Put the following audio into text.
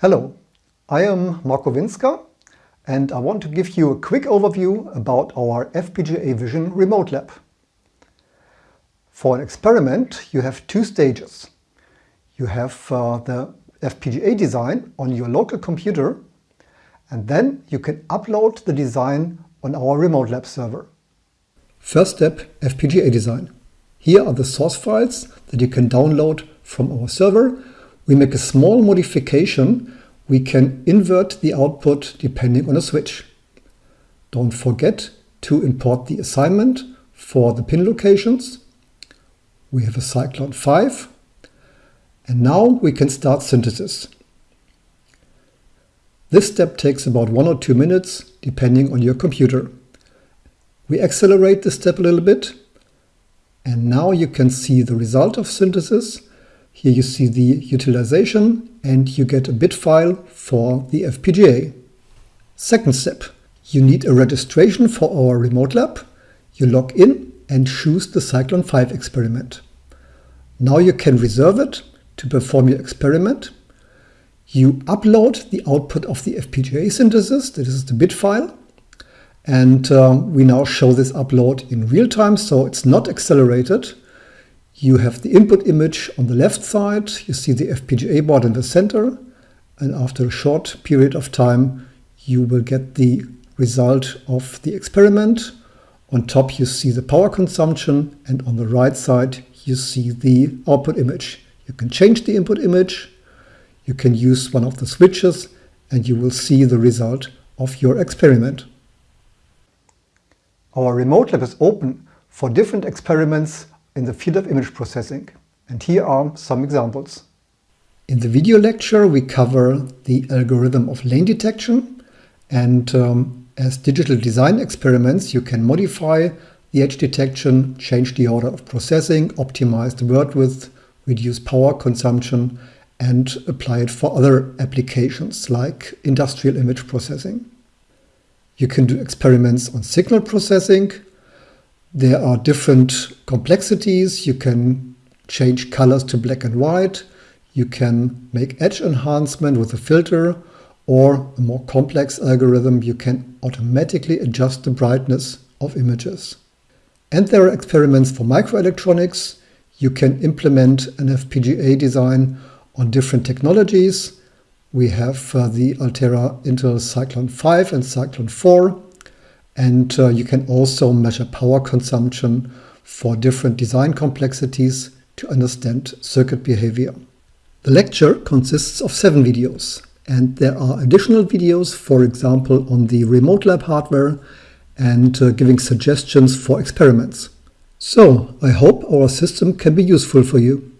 Hello, I am Marco Winzker and I want to give you a quick overview about our FPGA Vision Remote Lab. For an experiment you have two stages. You have uh, the FPGA design on your local computer and then you can upload the design on our Remote Lab server. First step, FPGA design. Here are the source files that you can download from our server we make a small modification, we can invert the output depending on a switch. Don't forget to import the assignment for the pin locations. We have a Cyclone 5. And now we can start synthesis. This step takes about one or two minutes, depending on your computer. We accelerate this step a little bit. And now you can see the result of synthesis here you see the utilization and you get a bit file for the FPGA. Second step, you need a registration for our remote lab. You log in and choose the Cyclone 5 experiment. Now you can reserve it to perform your experiment. You upload the output of the FPGA synthesis, this is the bit file. And um, we now show this upload in real time, so it's not accelerated. You have the input image on the left side, you see the FPGA board in the center, and after a short period of time you will get the result of the experiment. On top you see the power consumption and on the right side you see the output image. You can change the input image, you can use one of the switches and you will see the result of your experiment. Our remote lab is open for different experiments in the field of image processing. And here are some examples. In the video lecture, we cover the algorithm of lane detection. And um, as digital design experiments, you can modify the edge detection, change the order of processing, optimize the word width, reduce power consumption, and apply it for other applications like industrial image processing. You can do experiments on signal processing, there are different complexities. You can change colors to black and white. You can make edge enhancement with a filter or a more complex algorithm. You can automatically adjust the brightness of images. And there are experiments for microelectronics. You can implement an FPGA design on different technologies. We have uh, the Altera Intel Cyclone 5 and Cyclone 4 and uh, you can also measure power consumption for different design complexities to understand circuit behavior. The lecture consists of seven videos and there are additional videos, for example, on the remote lab hardware and uh, giving suggestions for experiments. So, I hope our system can be useful for you.